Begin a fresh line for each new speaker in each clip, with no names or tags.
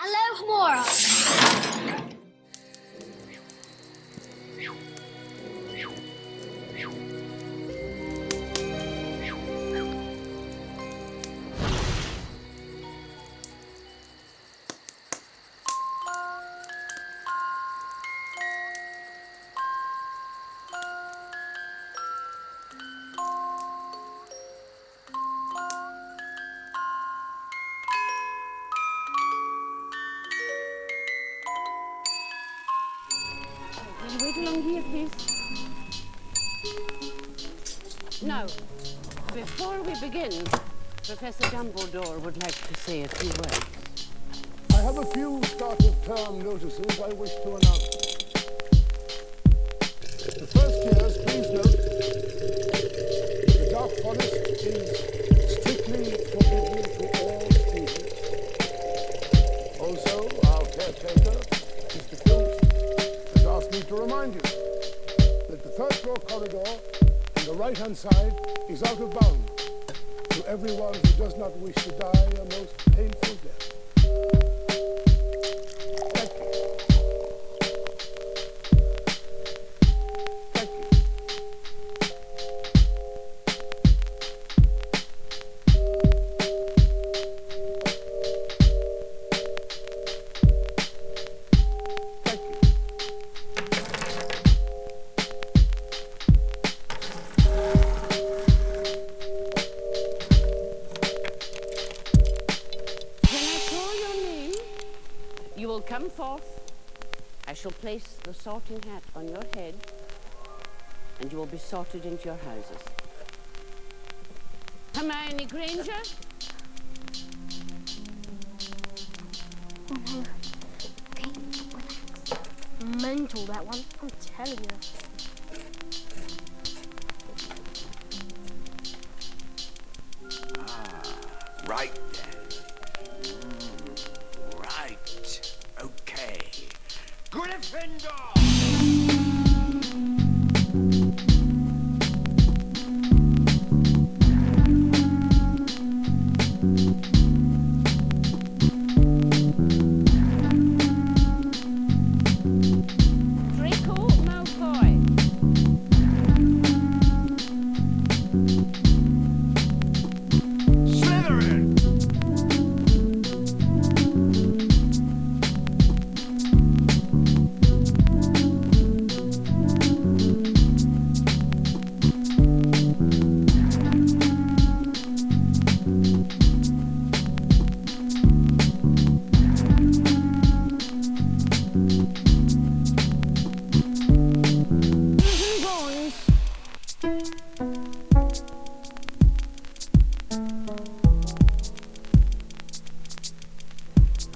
Alohomora.
You wait along here, please? Now, before we begin, Professor Dumbledore would like to say a few words.
I have a few start of term notices I wish to announce. The first years, please note, the Dark Forest is right-hand side is out of bounds to everyone who does not wish to die a most painful death.
Will come forth. I shall place the sorting hat on your head, and you will be sorted into your houses. Hermione Granger,
Oh no. Mental, that one. I'm telling you.
Ah right Gryffindor!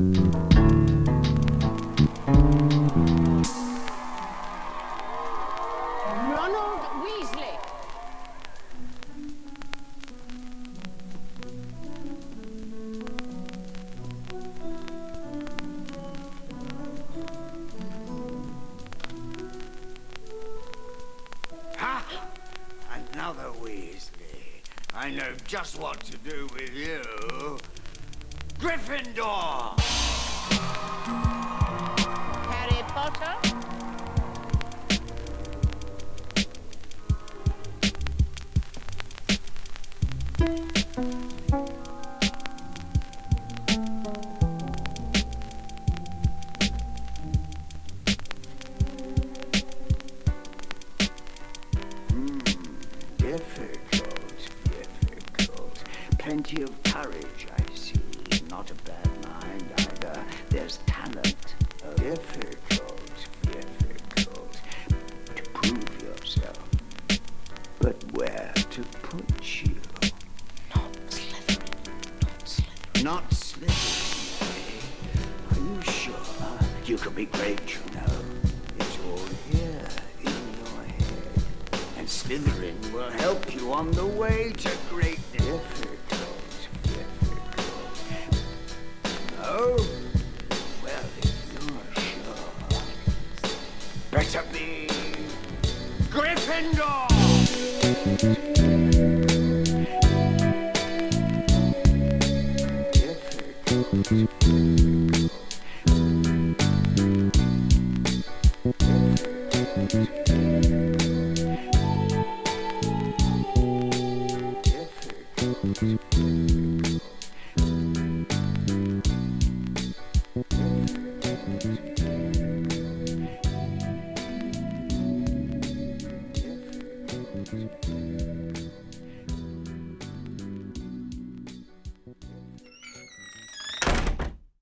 Ronald Weasley,
Ha! Another Weasley. I know just what to do with you. Gryffindor!
Harry Potter,
hmm, difficult. Plenty of courage, I see. Not a bad mind either. There's talent. Difficult, difficult. To prove yourself. But where to put you?
Not Slytherin.
not Slytherin. Not eh? Are you sure? You could be great, you know. It's all here in your head. And Slytherin will help you on the way to great difficult, difficult. No? Well, you're sure, better be Gryffindor!